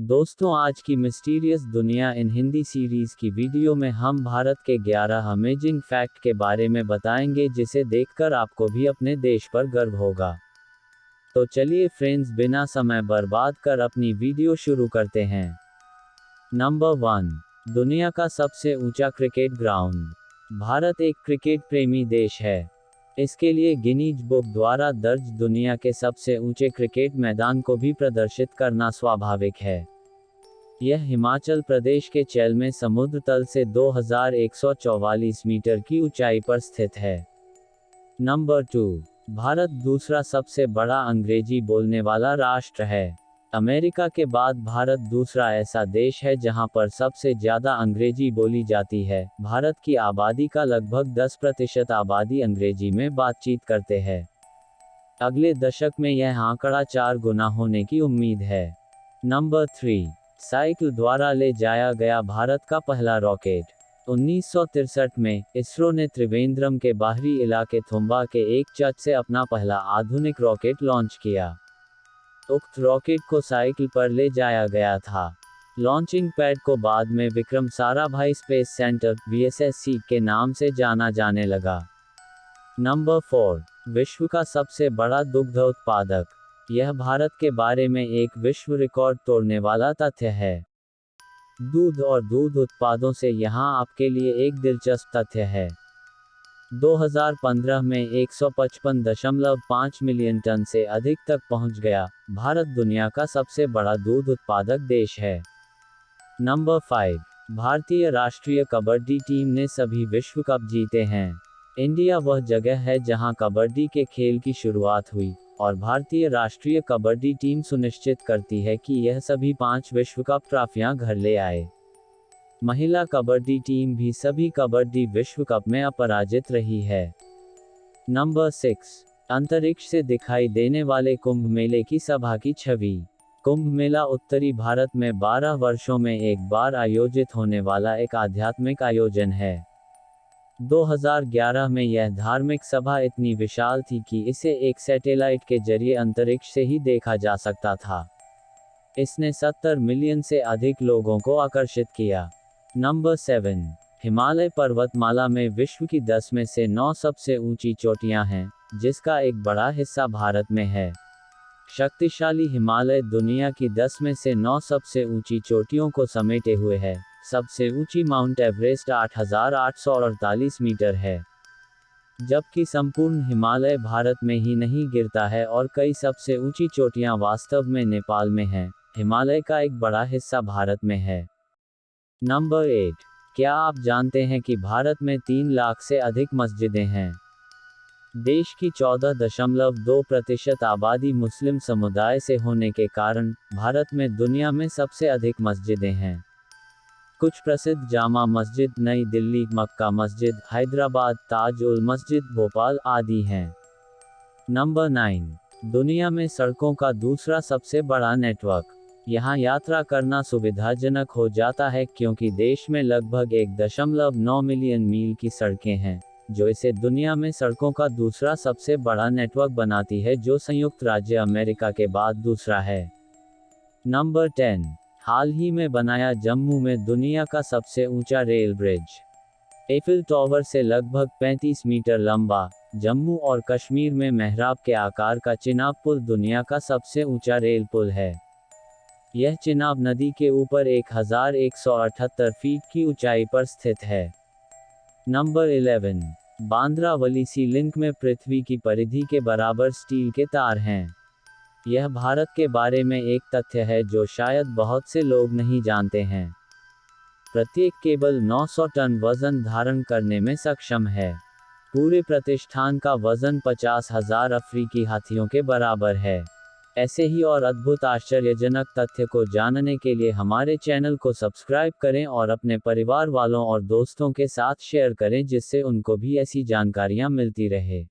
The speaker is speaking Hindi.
दोस्तों, आज की मिस्टीरियस दुनिया इन हिंदी सीरीज़ की वीडियो में हम भारत के 11 अमेजिंग फैक्ट के बारे में बताएँगे, जिसे देखकर आपको भी अपने देश पर गर्व होगा। तो चलिए फ्रेंड्स बिना समय बर्बाद कर अपनी वीडियो शुरू करते हैं। नंबर वन दुनिया का सबसे ऊँचा क्रिकेट ग्राउंड भारत एक क्रिकेट प्रेमी देश है। इसके लिए गिनीज बुक द्वारा दर्ज दुनिया के सबसे ऊँचे क्रिकेट मैदान को भी प्रदर्शित करना स्वाभाविक है। यह हिमाचल प्रदेश के चैल में समुद्र तल से 2144 मीटर की ऊंचाई पर स्थित है। नंबर टू, भारत दूसरा सबसे बड़ा अंग्रेज़ी बोलने वाला राष्ट्र है। अमेरिका के बाद भारत दूसरा ऐसा देश है जहाँ पर सबसे ज़्यादा अंग्रेज़ी बोली जाती है। भारत की आबादी का लगभग 10 प्रतिशत आबादी अंग्रेज़ी में बातचीत करते हैं। अगले दशक में यह आंकड़ा चार गुना होने की उम्मीद है। नंबर थ्री, साइकिल द्वारा ले जाया गया भारत का पहला रॉकेट। उन्नीस में इसरो ने त्रिवेंद्रम के बाहरी इलाके थुम्बा के एक चर्च से अपना पहला आधुनिक रॉकेट लॉन्च किया। उक्त रॉकेट को साइकिल पर ले जाया गया था। लॉन्चिंग पैड को बाद में विक्रम साराभाई स्पेस सेंटर वी के नाम से जाना जाने लगा। नंबर फोर, विश्व का सबसे बड़ा दुग्ध उत्पादक। यह भारत के बारे में एक विश्व रिकॉर्ड तोड़ने वाला तथ्य है। दूध और दूध उत्पादों से यहाँ आपके लिए एक दिलचस्प तथ्य है। 2015 में 155.5 मिलियन टन से अधिक तक पहुँच गया। भारत दुनिया का सबसे बड़ा दूध उत्पादक देश है। नंबर फाइव, भारतीय राष्ट्रीय कबड्डी टीम ने सभी विश्व कप जीते हैं। इंडिया वह जगह है जहाँ कबड्डी के खेल की शुरुआत हुई, और भारतीय राष्ट्रीय कबड्डी टीम सुनिश्चित करती है कि यह सभी पाँच विश्व कप ट्रॉफियाँ घर ले आए। महिला कबड्डी टीम भी सभी कबड्डी विश्व कप में अपराजित रही है। नंबर सिक्स, अंतरिक्ष से दिखाई देने वाले कुंभ मेले की सभा की छवि। कुंभ मेला उत्तरी भारत में 12 वर्षों में एक बार आयोजित होने वाला एक आध्यात्मिक आयोजन है। 2011 में यह धार्मिक सभा इतनी विशाल थी कि इसे एक सैटेलाइट के ज़रिए अंतरिक्ष से ही देखा जा सकता था। इसने 70 मिलियन से अधिक लोगों को आकर्षित किया। नंबर सेवन हिमालय पर्वतमाला में विश्व की दस में से नौ सबसे ऊँची चोटियाँ हैं जिसका एक बड़ा हिस्सा भारत में है। शक्तिशाली हिमालय दुनिया की दस में से नौ सबसे ऊँची चोटियों को समेटे हुए है। सबसे ऊँची माउंट एवरेस्ट 8,848 मीटर है। जबकि संपूर्ण हिमालय भारत में ही नहीं गिरता है और कई सबसे ऊँची चोटियाँ वास्तव में नेपाल में हैं। हिमालय का एक बड़ा हिस्सा भारत में है। नंबर एट क्या आप जानते हैं कि भारत में तीन लाख से अधिक मस्जिदें हैं? देश की चौदह दशमलव दो प्रतिशत आबादी मुस्लिम समुदाय से होने के कारण भारत में दुनिया में सबसे अधिक मस्जिदें हैं। कुछ प्रसिद्ध जामा मस्जिद, नई दिल्ली, मक्का मस्जिद, हैदराबाद, ताज उल मस्जिद, भोपाल आदि हैं। नंबर नाइन दुनिया में सड़कों का दूसरा सबसे बड़ा नेटवर्क यहाँ यात्रा करना सुविधाजनक हो जाता है क्योंकि देश में लगभग एक दशमलव नौ मिलियन मील की सड़कें हैं, जो इसे दुनिया में सड़कों का दूसरा सबसे बड़ा नेटवर्क बनाती है जो संयुक्त राज्य अमेरिका के बाद दूसरा है। नंबर टेन, हाल ही में बनाया जम्मू में दुनिया का सबसे ऊँचा रेल ब्रिज। एफिल टॉवर से लगभग 35 मीटर लंबा, जम्मू और कश्मीर में मेहराब के आकार का चिनाब पुल दुनिया का सबसे ऊँचा रेल पुल है। यह चिनाब नदी के ऊपर 1178 फीट की ऊंचाई पर स्थित है। नंबर 11 बांद्रा वलीसी लिंक में पृथ्वी की परिधि के बराबर स्टील के तार हैं। यह भारत के बारे में एक तथ्य है जो शायद बहुत से लोग नहीं जानते हैं। प्रत्येक केबल 900 टन वज़न धारण करने में सक्षम है। पूरे प्रतिष्ठान का वज़न पचास हज़ार अफ्रीकी हाथियों के बराबर है। ऐसे ही और अद्भुत आश्चर्यजनक तथ्य को जानने के लिए हमारे चैनल को सब्सक्राइब करें और अपने परिवार वालों और दोस्तों के साथ शेयर करें जिससे उनको भी ऐसी जानकारियाँ मिलती रहे।